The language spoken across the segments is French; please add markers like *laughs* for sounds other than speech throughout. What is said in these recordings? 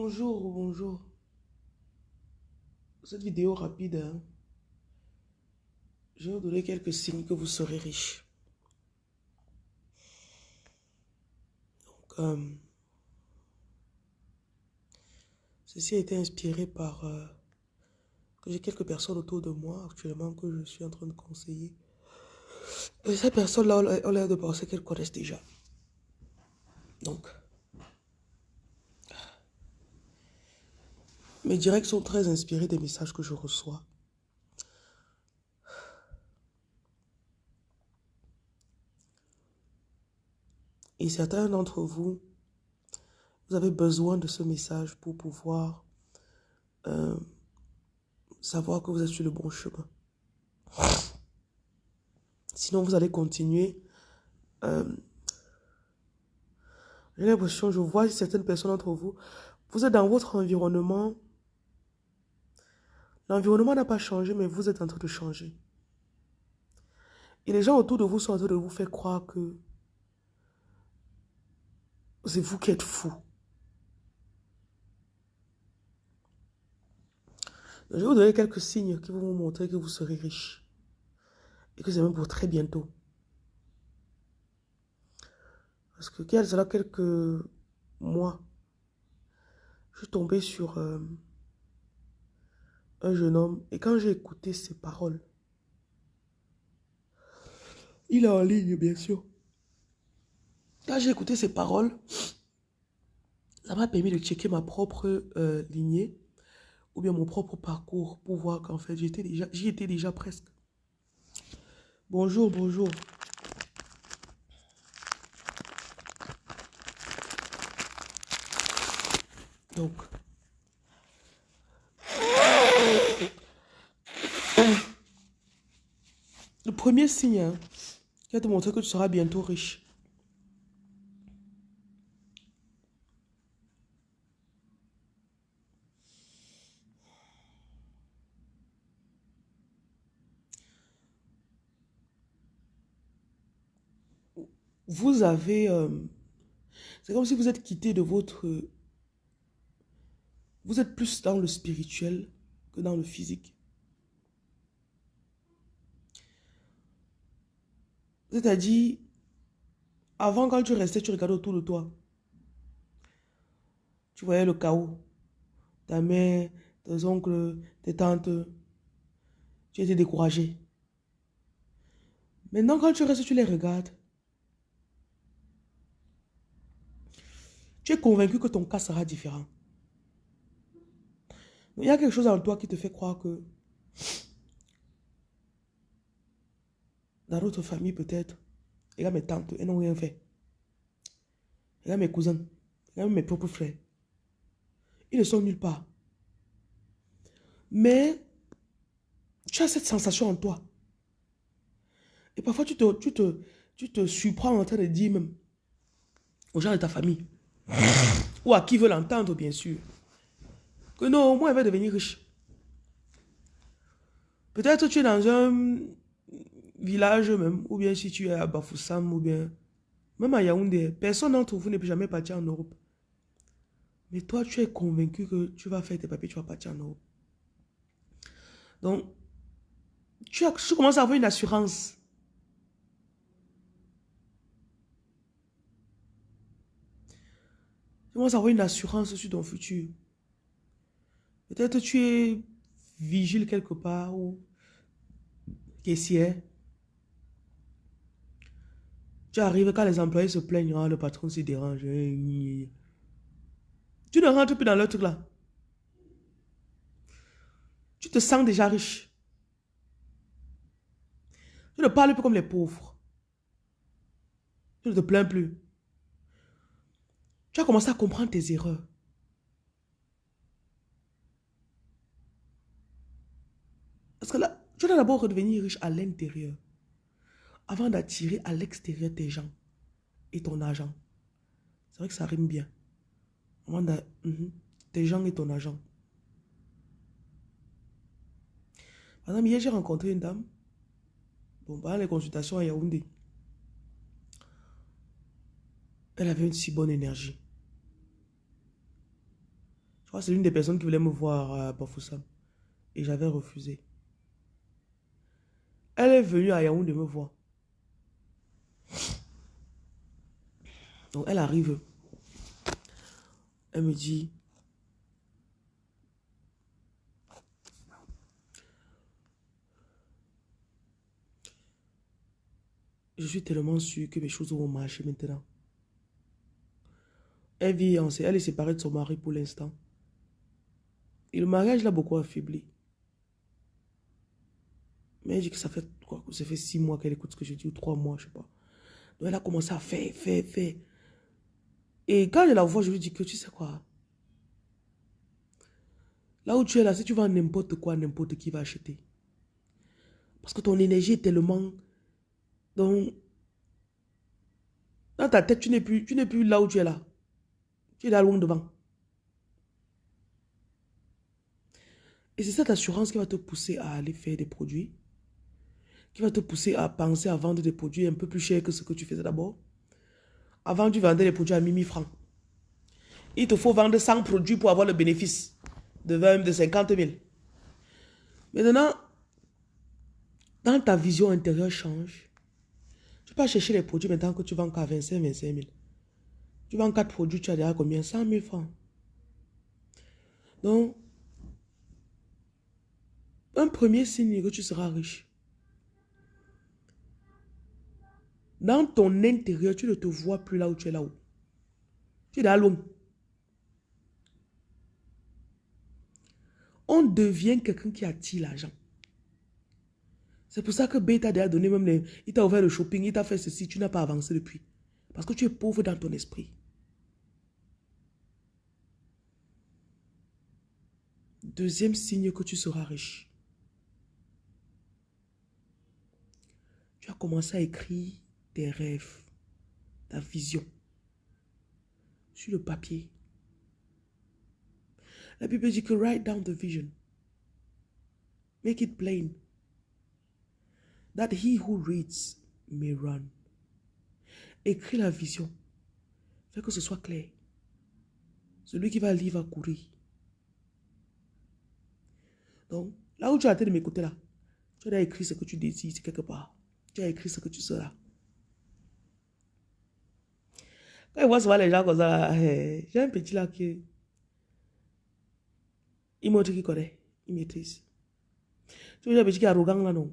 Bonjour, bonjour. Cette vidéo rapide, hein, je vais vous donner quelques signes que vous serez riche. Donc, euh, ceci a été inspiré par... euh, que j'ai quelques personnes autour de moi actuellement que je suis en train de conseiller. Et ces personnes-là ont l'air de penser qu'elles connaissent déjà. Donc, mes directs sont très inspirés des messages que je reçois. Et certains d'entre vous, vous avez besoin de ce message pour pouvoir euh, savoir que vous êtes sur le bon chemin. Sinon, vous allez continuer. euh, J'ai l'impression, je vois certaines personnes d'entre vous, vous êtes dans votre environnement. L'environnement n'a pas changé, mais vous êtes en train de changer. Et les gens autour de vous sont en train de vous faire croire que c'est vous qui êtes fou. Je vais vous donner quelques signes qui vont vous montrer que vous serez riche. Et que c'est même pour très bientôt. Parce que quelques mois, je suis tombée sur euh, un jeune homme. Et quand j'ai écouté ses paroles, il est en ligne, bien sûr. Quand j'ai écouté ses paroles, ça m'a permis de checker ma propre euh, lignée ou bien mon propre parcours pour voir qu'en fait, j'étais déjà, j'y étais déjà presque. Bonjour, bonjour. Donc, le premier signe hein, qui va te montrer que tu seras bientôt riche. Vous avez... euh, c'est comme si vous êtes quitté de votre... Vous êtes plus dans le spirituel que dans le physique. C'est-à-dire, avant quand tu restais, tu regardais autour de toi. Tu voyais le chaos. Ta mère, tes oncles, tes tantes. Tu étais découragé. Maintenant, quand tu restes, tu les regardes. Tu es convaincu que ton cas sera différent. Il y a quelque chose en toi qui te fait croire que dans notre famille peut-être, a mes tantes, elles n'ont rien fait. A mes cousins, a mes propres frères. Ils ne sont nulle part. Mais tu as cette sensation en toi. Et parfois tu te, tu te, tu te surprends en train de dire même aux gens de ta famille, *laughs* ou à qui veut l'entendre bien sûr, que non, moi, elle va devenir riche. Peut-être tu es dans un village même, ou bien si tu es à Bafoussam, ou bien même à Yaoundé, personne d'entre vous ne peut jamais partir en Europe. Mais toi, tu es convaincu que tu vas faire tes papiers, tu vas partir en Europe. Donc, tu, commences à avoir une assurance. Tu commences à avoir une assurance sur ton futur. Peut-être tu es vigile quelque part ou caissière. Tu arrives quand les employés se plaignent, ah, le patron se dérange. Tu ne rentres plus dans leur truc là. Tu te sens déjà riche. Tu ne parles plus comme les pauvres. Tu ne te plains plus. Tu as commencé à comprendre tes erreurs. Parce que là, tu dois d'abord redevenir riche à l'intérieur. Avant d'attirer à l'extérieur tes gens et ton argent. C'est vrai que ça rime bien. Avant Mhm. tes gens et ton argent. Par exemple, hier, j'ai rencontré une dame. Bon, pendant les consultations à Yaoundé. Elle avait une si bonne énergie. Je crois que c'est l'une des personnes qui voulait me voir à Bafoussam. Et j'avais refusé. Elle est venue à Yaoundé me voir. Donc elle arrive. Elle me dit, je suis tellement sûre que mes choses vont marcher maintenant. Elle vit, elle est séparée de son mari pour l'instant. Et le mariage l'a beaucoup affaibli. Mais elle dit que ça fait quoi Ça fait six mois qu'elle écoute ce que je dis, ou trois mois, je sais pas. Donc elle a commencé à faire, faire, faire. Et quand je la vois, je lui dis que tu sais quoi? Là où tu es là, si tu vends n'importe quoi, n'importe qui va acheter. Parce que ton énergie est tellement... Donc, dans ta tête, tu n'es plus, plus là où tu es là. Tu es là loin devant. Et c'est cette assurance qui va te pousser à aller faire des produits, qui va te pousser à penser à vendre des produits un peu plus chers que ce que tu faisais d'abord. Avant, tu vendais les produits à 1000 francs. Il te faut vendre 100 produits pour avoir le bénéfice de 20, de 50 000. Maintenant, dans ta vision intérieure change. Tu pas chercher les produits maintenant que tu vends qu'à 25, 25 000. Tu vends 4 produits, tu as déjà combien? 100 000 francs. Donc, un premier signe que tu seras riche. Dans ton intérieur, tu ne te vois plus là où tu es là-haut. Tu es loin. On devient quelqu'un qui attire l'argent. C'est pour ça que B t'a déjà donné même les... Il t'a ouvert le shopping, il t'a fait ceci, tu n'as pas avancé depuis. Parce que tu es pauvre dans ton esprit. Deuxième signe que tu seras riche. Tu as commencé à écrire rêves, ta vision sur le papier. La Bible dit que write down the vision. Make it plain. That he who reads may run. Écris la vision. Fais que ce soit clair. Celui qui va lire va courir. Donc, là où tu as été de m'écouter là, tu as écrit ce que tu désires quelque part. Tu as écrit ce que tu seras. Quand je vois souvent les gens comme ça, eh, j'ai un petit là qui il montre qu'il connaît, il maîtrise. Tu vois, un petit qui est arrogant là, non?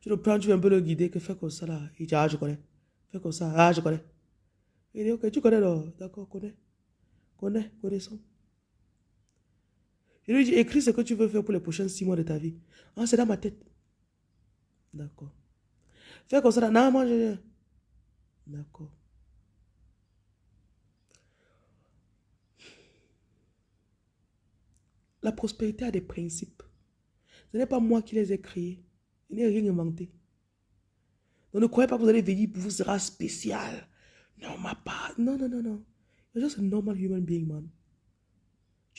Tu le prends, tu veux un peu le guider, que fais comme ça là. Il dit, ah, je connais. Fais comme ça, ah, je connais. Il dit, ok, tu connais là, d'accord, connais. Connais, connaissons. Je lui dis, écris ce que tu veux faire pour les prochains six mois de ta vie. Ah, c'est dans ma tête. D'accord. Fais comme ça là, non, moi je. D'accord. La prospérité a des principes. Ce n'est pas moi qui les ai créés. Je n'ai rien inventé. Donc ne croyez pas que vous allez venir pour vous sera spécial. Non, ma part. Non, non, non, non. You're just a normal human being, man.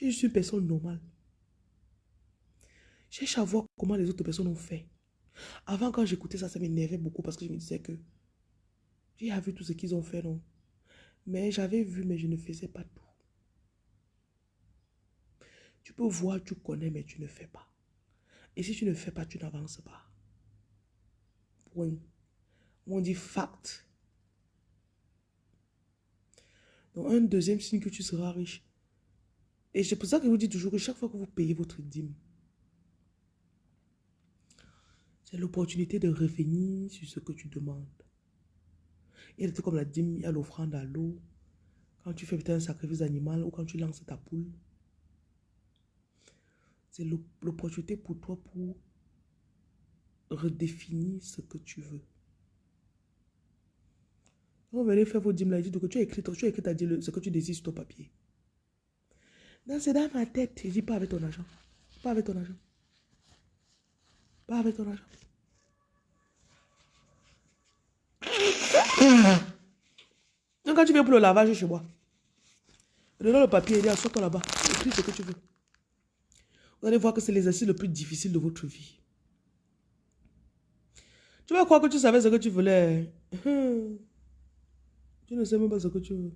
Es juste une personne normale. Cherche à voir comment les autres personnes ont fait. Avant, quand j'écoutais ça, ça m'énervait beaucoup parce que je me disais que j'ai vu tout ce qu'ils ont fait, non? Mais j'avais vu, mais je ne faisais pas tout. Tu peux voir, tu connais, mais tu ne fais pas. Et si tu ne fais pas, tu n'avances pas. Point. On dit fact. Donc, un deuxième signe que tu seras riche. Et c'est pour ça que je vous dis toujours que chaque fois que vous payez votre dîme, c'est l'opportunité de revenir sur ce que tu demandes. Y a comme la dîme, a l'offrande à l'eau. Quand tu fais un sacrifice animal ou quand tu lances ta poule. C'est l'opportunité pour toi pour redéfinir ce que tu veux. Vous venez faire vos dîmes là, que tu as écrit, tu as écrit ce que tu désires sur ton papier. Non, c'est dans ma tête. Je dis pas avec ton argent. Pas avec ton argent. Pas avec ton argent. *coughs* Donc quand tu viens pour le lavage chez moi, donne le papier, il dit, assois-toi là-bas. Écris ce que tu veux. Vous allez voir que c'est l'exercice le plus difficile de votre vie. Tu vas croire que tu savais ce que tu voulais. *coughs* Tu ne sais même pas ce que tu veux.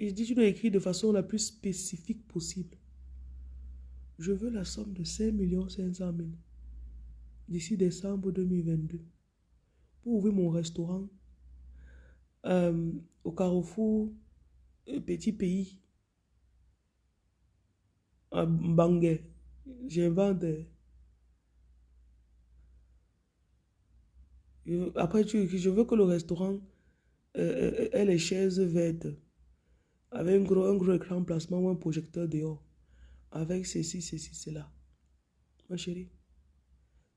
Il dit, tu dois écrire de façon la plus spécifique possible. Je veux la somme de 5 500 000 d'ici décembre 2022 ouvrir mon restaurant euh, au Carrefour euh, Petit Pays à Bangé. J'invente. Après, je veux que le restaurant euh, ait les chaises vertes avec un gros, un gros écran placement ou un projecteur dehors. Avec ceci, ceci, cela. Ma chérie,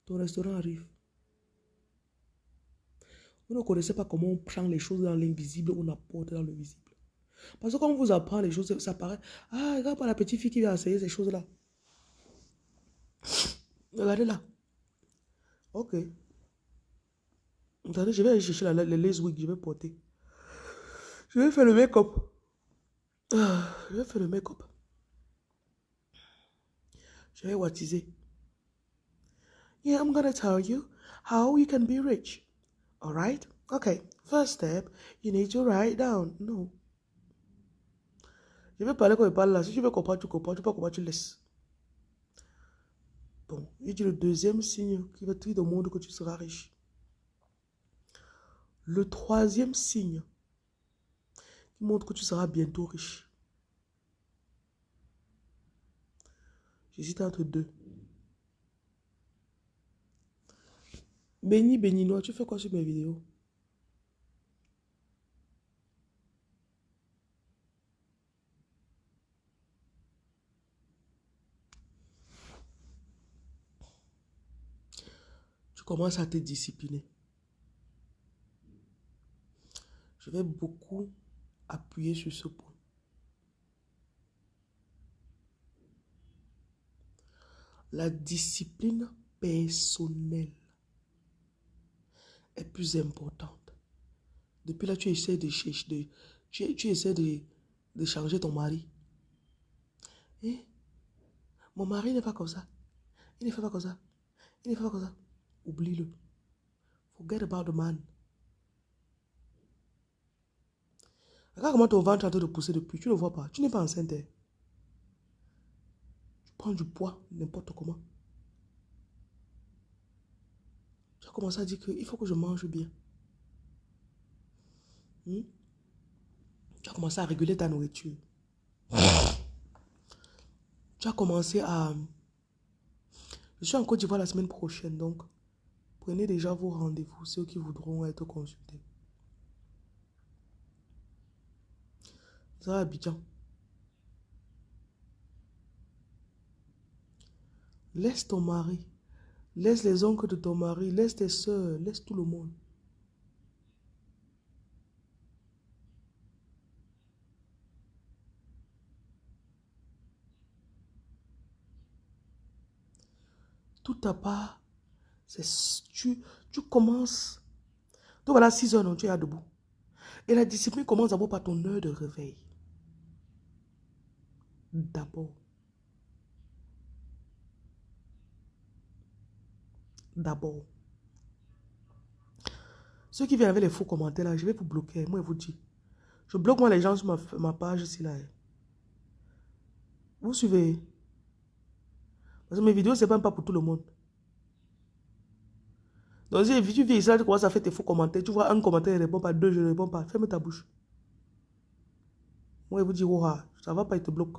ton restaurant arrive. Vous ne connaissez pas comment on prend les choses dans l'invisible, on apporte dans le visible. Parce que quand on vous apprend les choses, ça paraît, ah, regarde pas la petite fille qui vient essayer ces choses-là. Regardez là. Ok. Attendez, je vais aller chercher la, les lace wig, je vais porter. Je vais faire le make-up. Ah, je vais faire le make-up. Je vais baptiser. Yeah, I'm gonna tell you how you can be rich. All right? Okay. First step, you need to write down. No. Je vais parler comme je parle là. Si tu veux comprendre, tu comprends. Tu peux comprendre, tu laisses. Bon, il dit le deuxième signe qui va te dire au monde que tu seras riche. Le troisième signe qui montre que tu seras bientôt riche. J'hésite entre deux. Béni, béninois, tu fais quoi sur mes vidéos? Tu commences à te discipliner. Je vais beaucoup appuyer sur ce point. La discipline personnelle est plus importante. Depuis là, tu essaies de, de, tu, tu essaies de, de changer ton mari. Eh? Mon mari n'est pas comme ça. Il ne fait pas comme ça. Il ne fait pas comme ça. Oublie-le. Forget about the man. Regarde comment ton ventre est en train de pousser depuis. Tu ne le vois pas. Tu n'es pas enceinte. Hein. Tu prends du poids n'importe comment. Tu as commencé à dire qu'il faut que je mange bien. Hmm? Tu as commencé à réguler ta nourriture. *laughs* tu as commencé à... Je suis en Côte d'Ivoire la semaine prochaine, donc prenez déjà vos rendez-vous, ceux qui voudront être consultés. Ça va bien. Laisse ton mari. Laisse les oncles de ton mari. Laisse tes soeurs. Laisse tout le monde. Tout à part, c'est tu, tu commences. Donc voilà, 6 heures, non, tu es debout. Et la discipline commence d'abord par ton heure de réveil d'abord. D'abord. Ceux qui viennent avec les faux commentaires là, je vais vous bloquer. Moi, je vous dis. Je bloque moi les gens sur ma, page ici là. Vous suivez? Parce que mes vidéos, c'est même pas pour tout le monde. Donc si tu viens ici là, tu commences à faire tes faux commentaires. Tu vois un commentaire, il répond pas. Deux, je ne réponds pas. Ferme ta bouche. Moi, je vous dis, oh, ça va pas, il te bloque.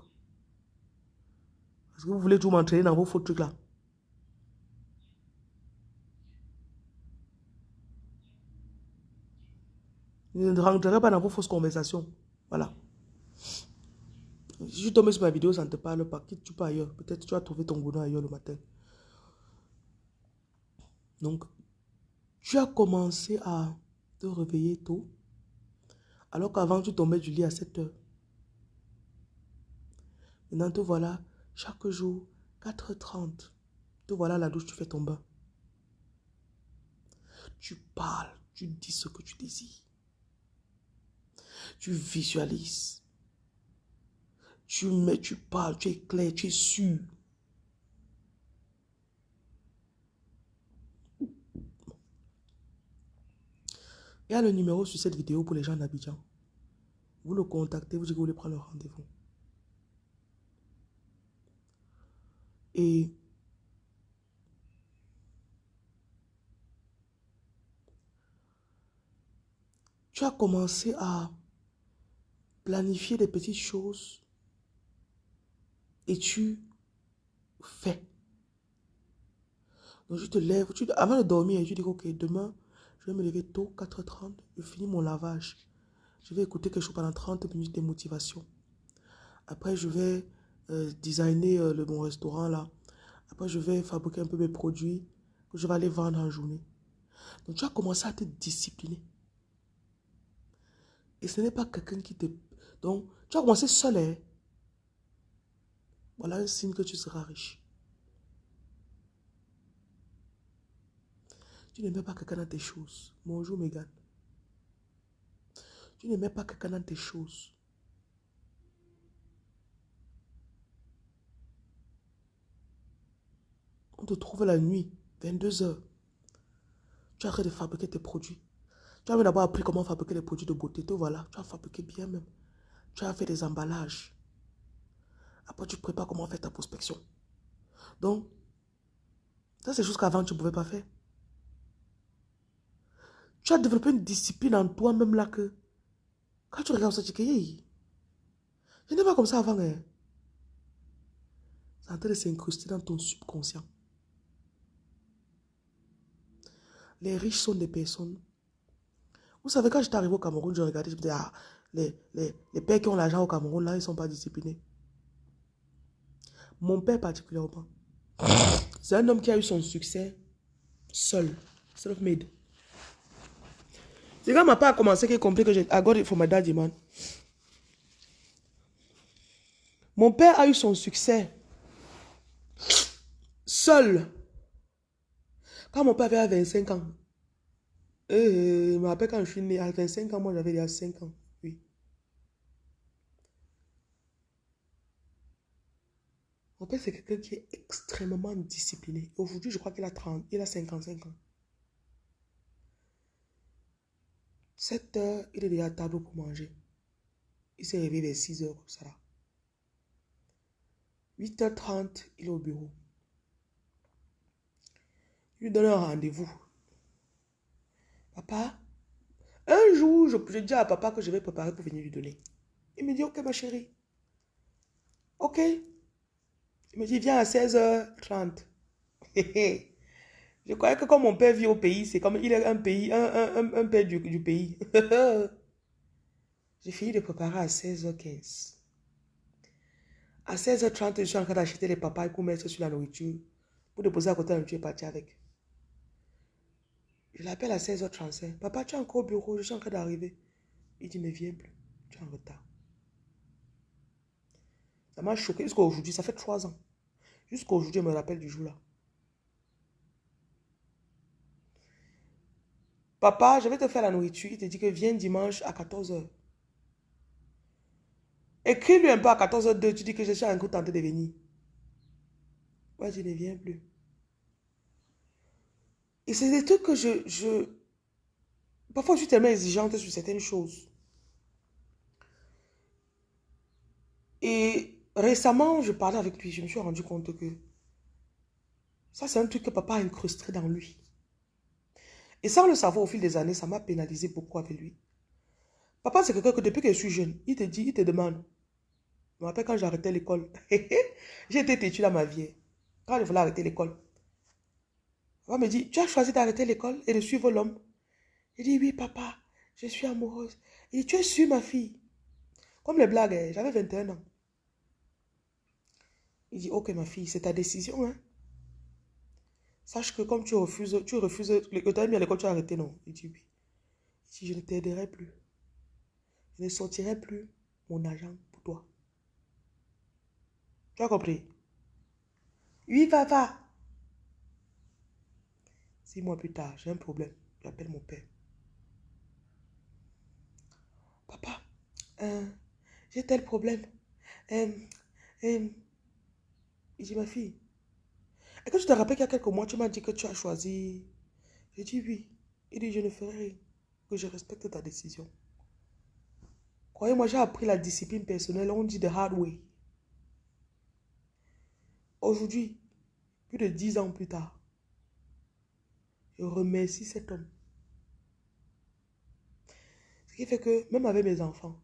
Est-ce que vous voulez tout m'entraîner dans vos faux trucs là ne rentrez pas dans vos fausses conversations. Voilà. Si tu tombes sur ma vidéo, ça ne te parle pas. Quitte tu pas ailleurs. Peut-être tu as trouvé ton bonheur ailleurs le matin. Donc, tu as commencé à te réveiller tôt. Alors qu'avant, tu tombais du lit à 7 heures. Maintenant, te voilà chaque jour, 4h30, te voilà la douche, tu fais ton bain. Tu parles, tu dis ce que tu désires. Tu visualises. Tu mets, tu parles, tu es clair, tu es sûr. Il y a le numéro sur cette vidéo pour les gens d'Abidjan. Vous le contactez, vous dites que vous voulez prendre le rendez-vous. Et tu as commencé à planifier des petites choses et tu fais. Donc, je te lève, tu, avant de dormir, je dis, ok, demain, je vais me lever tôt, 4h30, je finis mon lavage. Je vais écouter quelque chose pendant 30 minutes de motivation. Après, je vais euh, designer euh, le bon restaurant là. Après, je vais fabriquer un peu mes produits que je vais aller vendre en journée. Donc, tu as commencé à te discipliner. Et ce n'est pas quelqu'un qui te... Donc, tu as commencé seul. Hein? Voilà un signe que tu seras riche. Tu n'aimais pas quelqu'un dans tes choses. Bonjour, Megan. Tu n'aimais pas quelqu'un dans tes choses. On te trouve la nuit, 22 heures. Tu arrêtes de fabriquer tes produits. Tu as d'abord appris comment fabriquer les produits de beauté. Te voilà, tu as fabriqué bien même. Tu as fait des emballages. Après, tu prépares comment faire ta prospection. Donc, ça, c'est des choses qu'avant, tu ne pouvais pas faire. Tu as développé une discipline en toi-même là que, quand tu regardes ça, tu dis, je n'étais pas comme ça avant. Hein. C'est en train de s'incruster dans ton subconscient. Les riches sont des personnes. Vous savez, quand j'étais arrivé au Cameroun, je regardais, je me disais, ah, les, les, les pères qui ont l'argent au Cameroun, là, ils ne sont pas disciplinés. Mon père particulièrement. C'est un homme qui a eu son succès seul, self-made. C'est quand ma part a commencé qu'il a compris que j'ai I got it for my daddy, man. Mon père a eu son succès seul. Quand mon père avait 25 ans, euh, me rappelle quand je suis né, à 25 ans, moi j'avais déjà 5 ans. Oui. Mon c'est quelqu'un qui est extrêmement discipliné. Aujourd'hui, je crois qu'il a 30, il a 55 ans. 7 heures, il est déjà à table pour manger. Il s'est réveillé vers 6 heures comme ça. 8h30, il est au bureau. Il lui donne un rendez-vous. Papa, un jour, je, je dis à papa que je vais préparer pour venir lui donner. Il me dit, ok ma chérie. Ok. Me dit, viens à 16h30. *laughs* Je croyais que comme mon père vit au pays, c'est comme il est un pays, un, un, père du, du pays. *laughs* J'ai fini de préparer à 16h15. À 16h30, je suis en train d'acheter les papayes pour mettre sur la nourriture. Pour déposer à côté de la nourriture et partir avec. Je l'appelle à 16h35. Papa, tu es encore au bureau, je suis en train d'arriver. Il dit, mais viens plus. Tu es en retard. Ça m'a choqué jusqu'à aujourd'hui. Ça fait trois ans. Jusqu'à aujourd'hui, je me rappelle du jour là. Papa, je vais te faire la nourriture. Il te dit que viens dimanche à 14h. Écris-lui un peu à 14h02. Tu dis que je suis encore tenté de venir. Ouais, je ne viens plus. Et c'est des trucs que je, je... Parfois, je suis tellement exigeante sur certaines choses. Et récemment, je parlais avec lui. Je me suis rendu compte que ça, c'est un truc que papa a incrusté dans lui. Et sans le savoir au fil des années, ça m'a pénalisé beaucoup avec lui. Papa, c'est quelqu'un que depuis que je suis jeune, il te dit, il te demande. Je me rappelle quand arrêté l'école. *laughs* été têtu dans ma vie. Quand je voulais arrêter l'école. Papa me dit, tu as choisi d'arrêter l'école et de suivre l'homme. Il dit, oui, papa, je suis amoureuse. Il dit, tu es sûre, ma fille? Comme les blagues, hein, j'avais 21 ans. Il dit, ok, ma fille, c'est ta décision. Hein? Sache que comme tu refuses, tu refuses, que tu as mis à l'école, tu as arrêté, non. Il dit oui. Je ne t'aiderai plus, je ne sortirai plus mon argent pour toi. Tu as compris? Oui, papa. Six mois plus tard, j'ai un problème. J'appelle mon père. Papa, euh, j'ai tel problème. Euh, euh, il dit, ma fille, et quand je te rappelle qu'il y a quelques mois, tu m'as dit que tu as choisi? J'ai dit oui. Il dit, je ne ferai rien. Que je respecte ta décision. Croyez-moi, j'ai appris la discipline personnelle, on dit the hard way. Aujourd'hui, plus de dix ans plus tard, je remercie cet homme. Ce qui fait que, même avec mes enfants,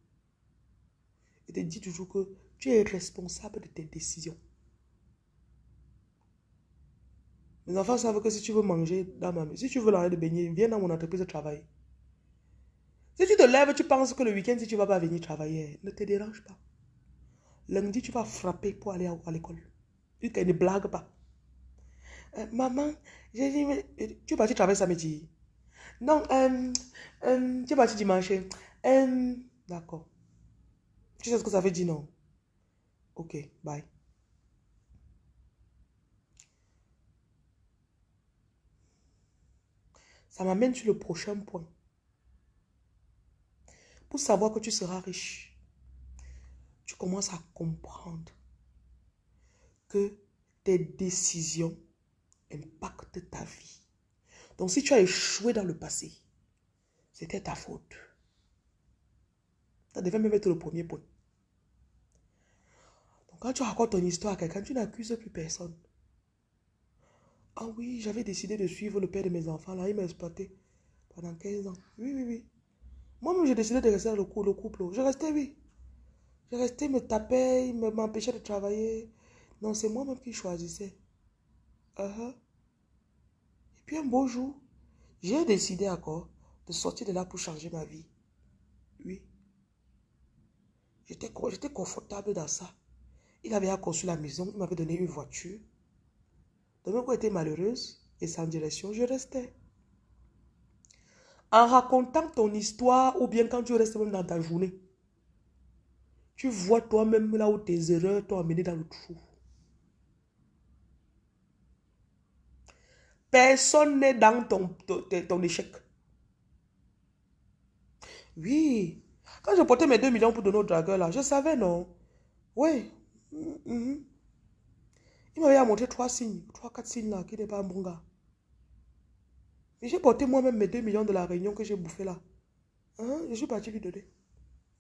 je te dis toujours que tu es responsable de tes décisions. Mes enfants savent que si tu veux manger dans ma si tu veux l'arrêter de baigner, viens dans mon entreprise de travail. Si tu te lèves, tu penses que le week-end, si tu ne vas pas venir travailler, ne te dérange pas. Lundi, tu vas frapper pour aller à l'école. Tu ne blague pas. Euh, maman, j'ai dit, euh, tu es parti travailler samedi. Non, euh, tu es parti dimanche. D'accord. Tu sais ce que ça veut dire, non? Ok, bye. Ça m'amène sur le prochain point. Pour savoir que tu seras riche, tu commences à comprendre que tes décisions impactent ta vie. Donc si tu as échoué dans le passé, c'était ta faute. Ça devait même être le premier point. Donc quand tu racontes ton histoire à quelqu'un, tu n'accuses plus personne. Ah oui, j'avais décidé de suivre le père de mes enfants. Là, il m'a exploité pendant 15 ans. Oui, oui, oui. Moi-même, j'ai décidé de rester dans le, couple. Le couple. Je restais, oui. Je restais, me tapait, il m'empêchait de travailler. Non, c'est moi-même qui choisissais. Uh-huh. Et puis un beau jour, j'ai décidé encore de sortir de là pour changer ma vie. Oui. J'étais confortable dans ça. Il avait construit la maison, il m'avait donné une voiture. Mon côté malheureuse et sans direction, je restais. En racontant ton histoire ou bien quand tu restes même dans ta journée, tu vois toi-même là où tes erreurs t'ont amené dans le trou. Personne n'est dans ton, ton, échec. Oui. Quand je portais mes 2 millions pour donner au dragueur là, je savais, non? Oui. Mm-hmm. Il m'avait montré trois signes, trois, quatre signes là, qui n'est pas un bon gars. J'ai porté moi-même mes 2 millions de la réunion que j'ai bouffé là. Hein? Je suis parti lui donner.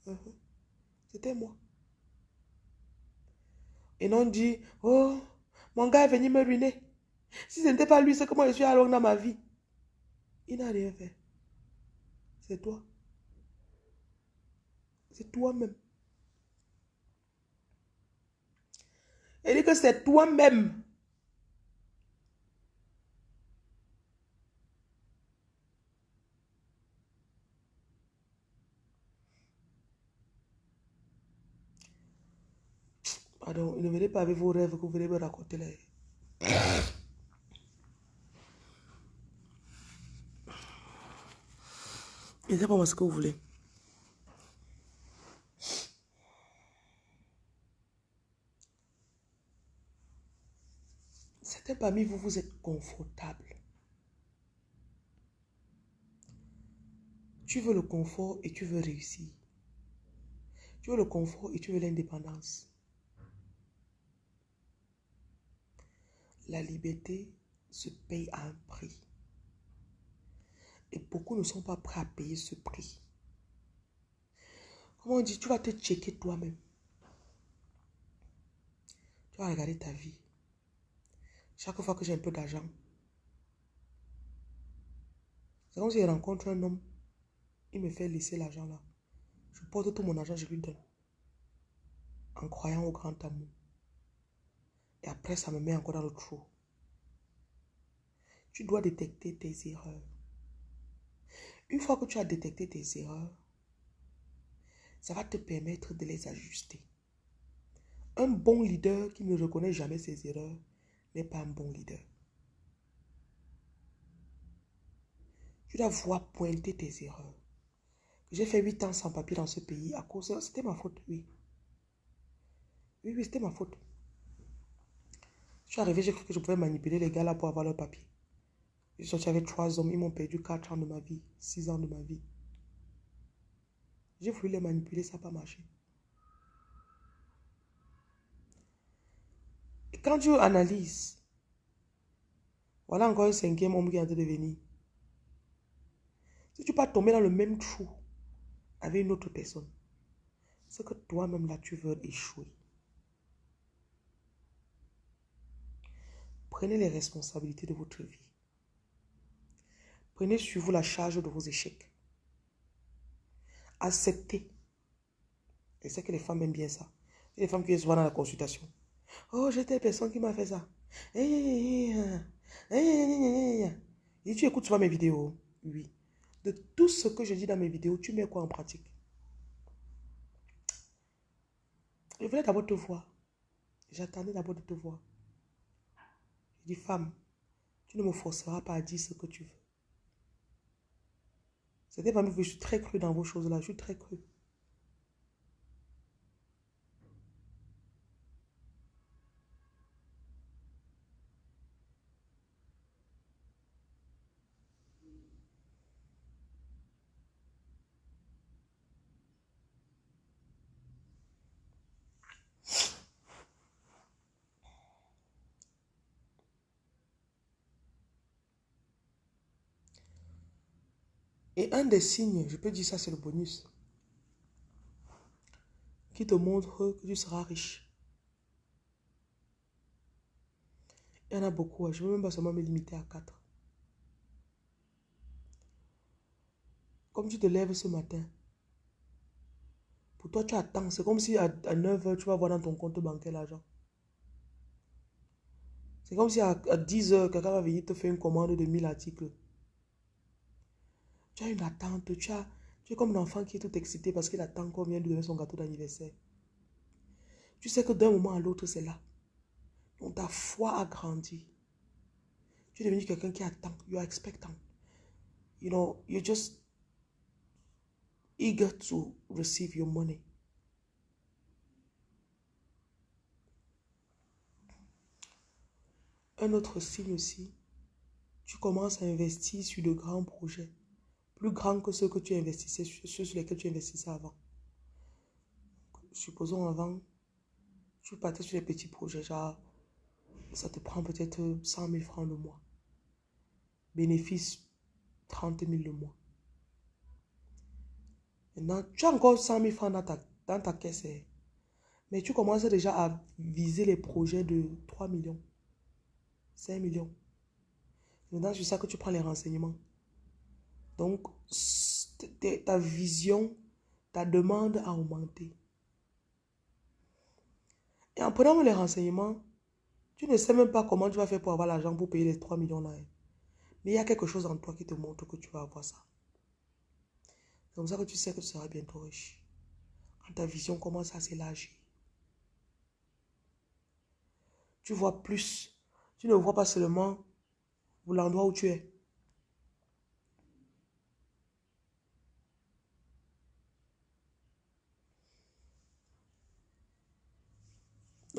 Uh-huh. C'était moi. Et non dit, oh, mon gars est venu me ruiner. Si ce n'était pas lui, c'est comment je suis allé dans ma vie. Il n'a rien fait. C'est toi. C'est toi-même. Il dit que c'est toi-même. Pardon, ne venez pas avec vos rêves que vous venez me raconter là. *coughs* Et c'est pas moi ce que vous voulez. Parmi vous, vous êtes confortable. Tu veux le confort et tu veux réussir. Tu veux le confort et tu veux l'indépendance. La liberté se paye à un prix. Et beaucoup ne sont pas prêts à payer ce prix. Comment on dit, tu vas te checker toi-même. Tu vas regarder ta vie. Chaque fois que j'ai un peu d'argent, c'est comme si je rencontre un homme, il me fait laisser l'argent là. Je porte tout mon argent, je lui donne. En croyant au grand amour. Et après, ça me met encore dans le trou. Tu dois détecter tes erreurs. Une fois que tu as détecté tes erreurs, ça va te permettre de les ajuster. Un bon leader qui ne reconnaît jamais ses erreurs pas un bon leader. Tu dois voir pointer tes erreurs. J'ai fait 8 ans sans papier dans ce pays à cause... C'était ma faute, oui. Oui, oui, c'était ma faute. Je suis arrivé, j'ai cru que je pouvais manipuler les gars là pour avoir leur papier. Je suis avec trois hommes, ils m'ont perdu 4 ans de ma vie, 6 ans de ma vie. J'ai voulu les manipuler, ça n'a pas marché. Quand tu analyses, voilà encore un cinquième homme qui train de venir. Si tu pas tomber dans le même trou avec une autre personne, c'est que toi-même là, tu veux échouer. Prenez les responsabilités de votre vie. Prenez sur vous la charge de vos échecs. Acceptez. Et c'est que les femmes aiment bien ça. Les femmes qui sont dans la consultation. Oh, j'ai telle personne qui m'a fait ça. Et tu écoutes souvent mes vidéos? Oui. De tout ce que je dis dans mes vidéos, tu mets quoi en pratique? Je voulais d'abord te voir. J'attendais d'abord de te voir. Je dis, femme, tu ne me forceras pas à dire ce que tu veux. C'était pas je suis très cru dans vos choses-là. Je suis très cru. Et un des signes, je peux dire ça, c'est le bonus, qui te montre que tu seras riche. Il y en a beaucoup, hein. je ne veux même pas seulement me limiter à quatre. Comme tu te lèves ce matin, pour toi, tu attends. C'est comme si à, 9h, tu vas voir dans ton compte bancaire l'argent. C'est comme si à, 10h, quelqu'un va venir te faire une commande de 1000 articles. Tu as une attente, tu, as, tu es comme un enfant qui est tout excité parce qu'il attend qu'on vienne lui donner son gâteau d'anniversaire. Tu sais que d'un moment à l'autre, c'est là. Donc ta foi a grandi. Tu es devenu quelqu'un qui attend. You are expectant. You know, you're just eager to receive your money. Un autre signe aussi, tu commences à investir sur de grands projets plus grand que ceux que tu investissais, ceux sur lesquels tu investissais avant. Supposons avant, tu partais sur des petits projets, genre, ça te prend peut-être 100 000 francs le mois. Bénéfice 30 000 le mois. Maintenant, tu as encore 100 000 francs dans ta, dans ta caisse. Hein. Mais tu commences déjà à viser les projets de 3 millions, 5 millions. Maintenant, c'est ça que tu prends les renseignements. Donc, ta vision, ta demande a augmenté. Et en prenant les renseignements, tu ne sais même pas comment tu vas faire pour avoir l'argent pour payer les 3 millions là. Hein. Mais il y a quelque chose en toi qui te montre que tu vas avoir ça. C'est comme ça que tu sais que tu seras bientôt riche. Quand ta vision commence à s'élargir. Tu vois plus. Tu ne vois pas seulement l'endroit où tu es.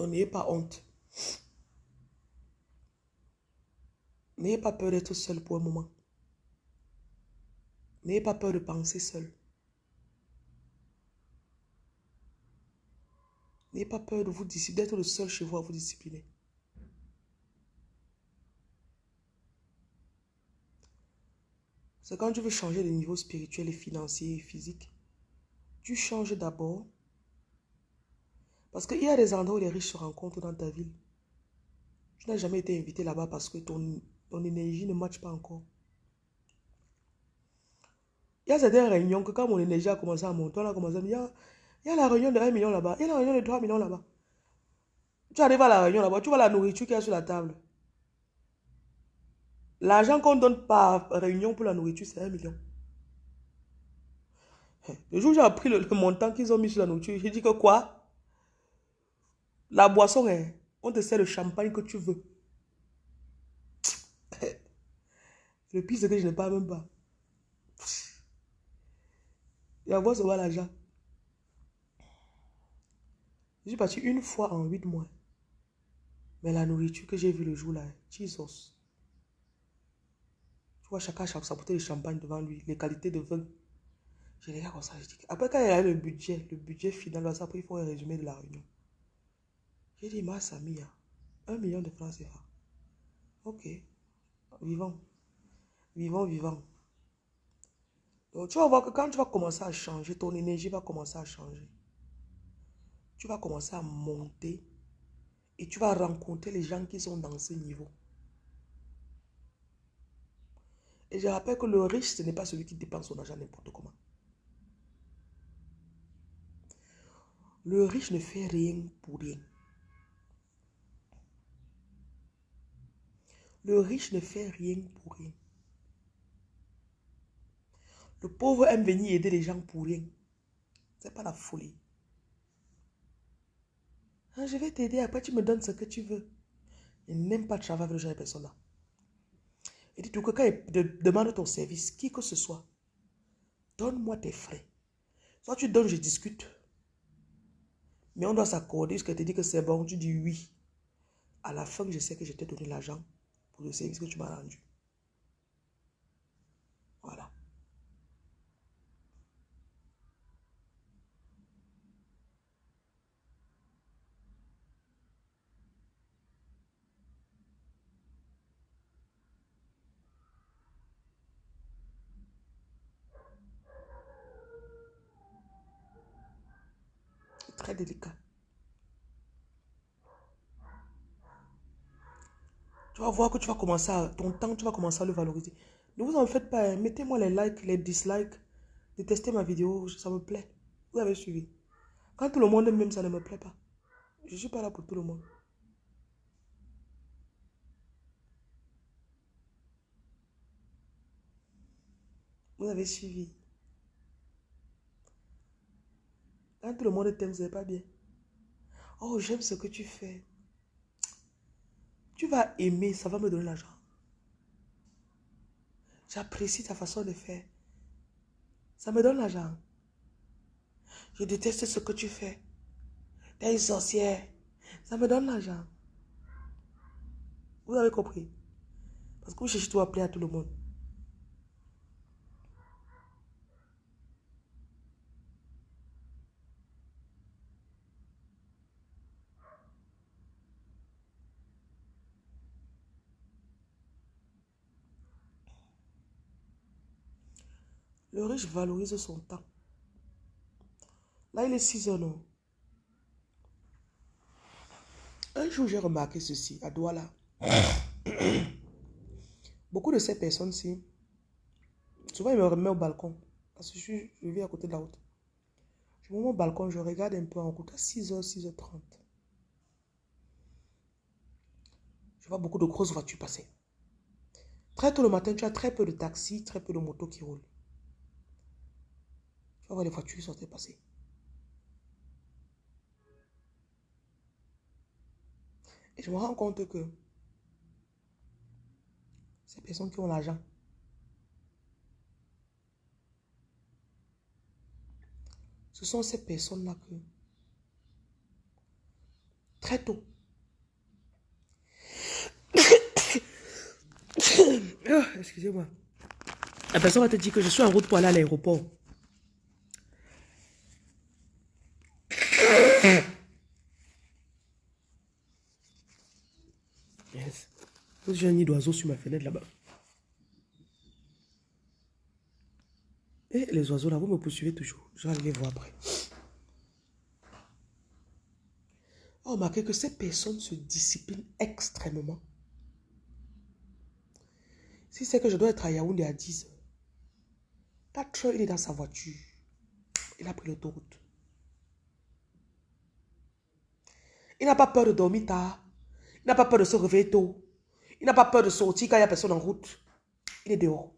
N'ayez pas honte. N'ayez pas peur d'être seul pour un moment. N'ayez pas peur de penser seul. N'ayez pas peur de vous discipliner, d'être le seul chez vous à vous discipliner. C'est quand tu veux changer de niveau spirituel et financier et physique, tu changes d'abord parce qu'il y a des endroits où les riches se rencontrent dans ta ville. Tu n'as jamais été invité là-bas parce que ton, ton énergie ne matche pas encore. Il y a certaines réunions que quand mon énergie a commencé à monter, on a commencé à me dire, il y a la réunion de 1 million là-bas, il y a la réunion de 3 millions là-bas. Tu arrives à la réunion là-bas, tu vois la nourriture qu'il y a sur la table. L'argent qu'on donne par réunion pour la nourriture, c'est 1 million. Le jour où j'ai appris le montant qu'ils ont mis sur la nourriture, j'ai dit que quoi? La boisson, hein, on te sert le champagne que tu veux. Le pire, c'est que je ne parle même pas. Voix, ça va l'argent. Je suis parti une fois en huit mois. Mais la nourriture que j'ai vue le jour là, Jesus. Tu vois, chacun a sa bouteille de champagne devant lui, les qualités de vin. Je regarde comme ça. Après, quand il y a le budget, le budget final, après, il faut un résumé de la réunion. J'ai dit, ma Samia, un million de francs CFA. Ok, vivant. Vivant, vivant. Donc, tu vas voir que quand tu vas commencer à changer, ton énergie va commencer à changer. tu vas commencer à monter et tu vas rencontrer les gens qui sont dans ce niveau. Et je rappelle que le riche, ce n'est pas celui qui dépense son argent n'importe comment. Le riche ne fait rien pour rien. Le riche ne fait rien pour rien. Le pauvre aime venir aider les gens pour rien. C'est pas la folie. Ah, je vais t'aider, après tu me donnes ce que tu veux. Il n'aime pas travailler avec le genre de personnes-là. Et dis-toi que quand il demande ton service, qui que ce soit, donne-moi tes frais. Soit tu donnes, je discute. Mais on doit s'accorder jusqu'à te dire que c'est bon, tu dis oui. À la fin, je sais que je t'ai donné l'argent pour le service que tu m'as rendu. Voilà. très délicat. Tu vas voir que tu vas commencer à, ton temps, tu vas commencer à le valoriser. Ne vous en faites pas, hein. mettez-moi les likes, les dislikes, détestez ma vidéo, ça me plaît. Vous avez suivi. Quand tout le monde même, ça ne me plaît pas. Je ne suis pas là pour tout le monde. Vous avez suivi. Quand tout le monde t'aime, c'est pas bien. Oh, j'aime ce que tu fais. Tu vas aimer, ça va me donner l'argent. J'apprécie ta façon de faire. Ça me donne l'argent. Je déteste ce que tu fais. T'es une sorcière. Ça me donne l'argent. Vous avez compris? Parce que vous cherchez tout à à tout le monde. Le riche valorise son temps. Là, il est 6 heures, non? Un jour, j'ai remarqué ceci à Douala. *coughs* Beaucoup de ces personnes-ci, souvent, ils me remettent au balcon. Parce que je, suis, vis à côté de la route. Je me mets au balcon, je regarde un peu en route à 6h, 6h30. Je vois beaucoup de grosses voitures passer. Très tôt le matin, tu as très peu de taxis, très peu de motos qui roulent. Vas voir les voitures qui sont passées. Et je me rends compte que ces personnes qui ont l'argent, ce sont ces personnes-là que, très tôt, oh, excusez-moi, la personne va te dire que je suis en route pour aller à l'aéroport. J'ai un nid d'oiseau sur ma fenêtre là-bas. Et les oiseaux là, vous me poursuivez toujours. Je vais les voir après. Oh, remarquez que ces personnes se disciplinent extrêmement. Si c'est que je dois être à Yaoundé à 10 heures, 4 heures, il est dans sa voiture. Il a pris l'autoroute. Il n'a pas peur de dormir tard. Il n'a pas peur de se réveiller tôt. Il n'a pas peur de sortir quand il n'y a personne en route. Il est dehors.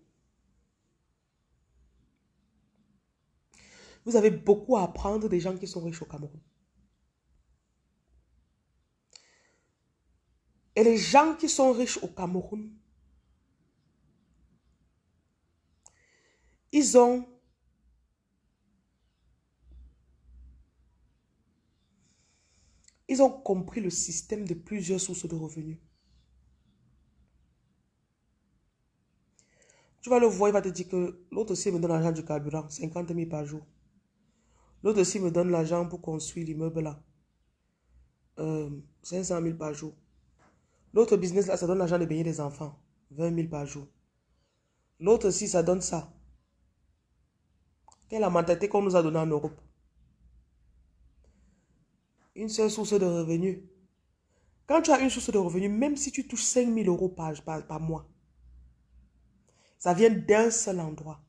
Vous avez beaucoup à apprendre des gens qui sont riches au Cameroun. Et les gens qui sont riches au Cameroun, ils ont ils ont compris le système de plusieurs sources de revenus. Tu vas le voir, il va te dire que l'autre aussi me donne l'argent du carburant, 50 000 par jour. L'autre aussi me donne l'argent pour construire l'immeuble là. 500 euh, 000 par jour. L'autre business là, ça donne l'argent de baigner des enfants. 20 000 par jour. L'autre aussi, ça donne ça. Quelle est la mentalité qu'on nous a donnée en Europe une seule source de revenus. Quand tu as une source de revenus, même si tu touches 5 000 euros par, mois, ça vient d'un seul endroit.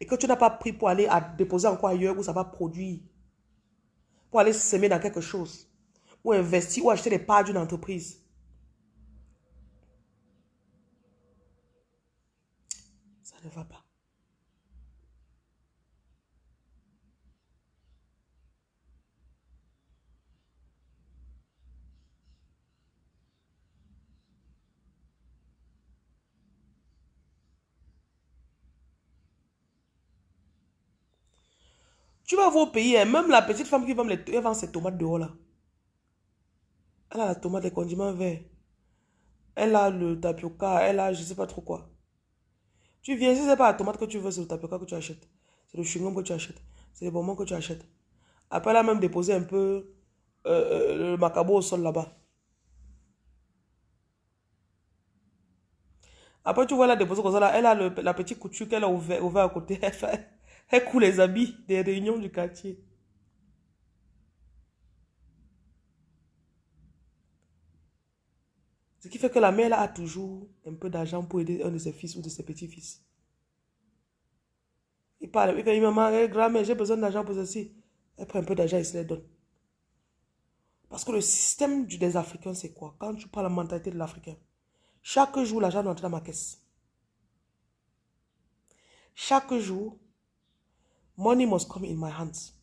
Et que tu n'as pas pris pour aller à déposer encore ailleurs où ça va produire. Pour aller semer dans quelque chose. Ou investir ou acheter des parts d'une entreprise. Ça ne va pas. Tu vas au pays, hein, même la petite femme qui vend, les, elle vend ses tomates dehors là. Elle a la tomate, les condiments verts. Elle a le tapioca, elle a je sais pas trop quoi. Tu viens, si c'est pas la tomate que tu veux, c'est le tapioca que tu achètes. C'est le chewing que tu achètes. C'est les bonbons que tu achètes. Après, elle a même déposé un peu euh, euh, le macabo au sol là-bas. Après, tu vois, elle a déposé comme ça là. Elle a la petite couture qu'elle a ouvert, ouvert à côté. *laughs* Elle fait, elle coule les habits des réunions du quartier. Ce qui fait que la mère a toujours un peu d'argent pour aider un de ses fils ou de ses petits-fils. Il parle, il dit, maman, grand-mère, j'ai besoin d'argent pour ceci. Elle prend un peu d'argent et se les donne. Parce que le système des Africains, c'est quoi? Quand tu parles la mentalité de l'Africain, chaque jour, l'argent doit entrer dans ma caisse. Chaque jour, Money must come in my hands.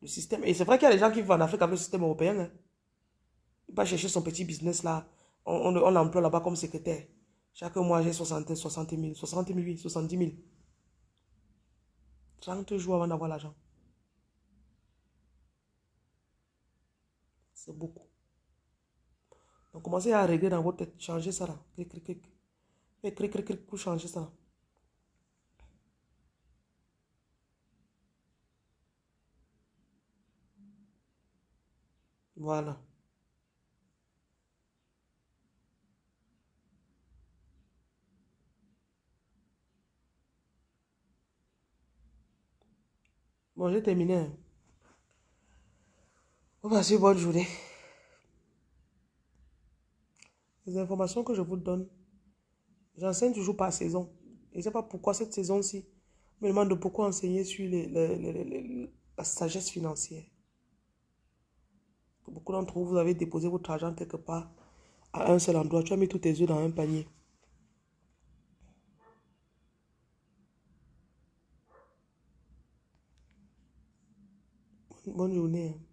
Le système, et c'est vrai qu'il y a des gens qui vont en Afrique avec le système européen. Hein. Il va chercher son petit business là. On, l'emploie là-bas comme secrétaire. Chaque mois, j'ai 60, 60 000, 60 000, oui, 70 000. 30 jours avant d'avoir l'argent. C'est beaucoup. Donc, commencez à régler dans votre tête. Changez ça là. Et clic, clic, clic pour changer ça. Voilà. Bon, j'ai terminé. Hein. On va bonne journée. Les informations que je vous donne, j'enseigne toujours par saison. Je ne sais pas pourquoi cette saison-ci me demande de beaucoup enseigner sur la sagesse financière. Beaucoup d'entre vous, vous avez déposé votre argent quelque part à un seul endroit. Tu as mis tous tes œufs dans un panier. Bonne journée. Hein.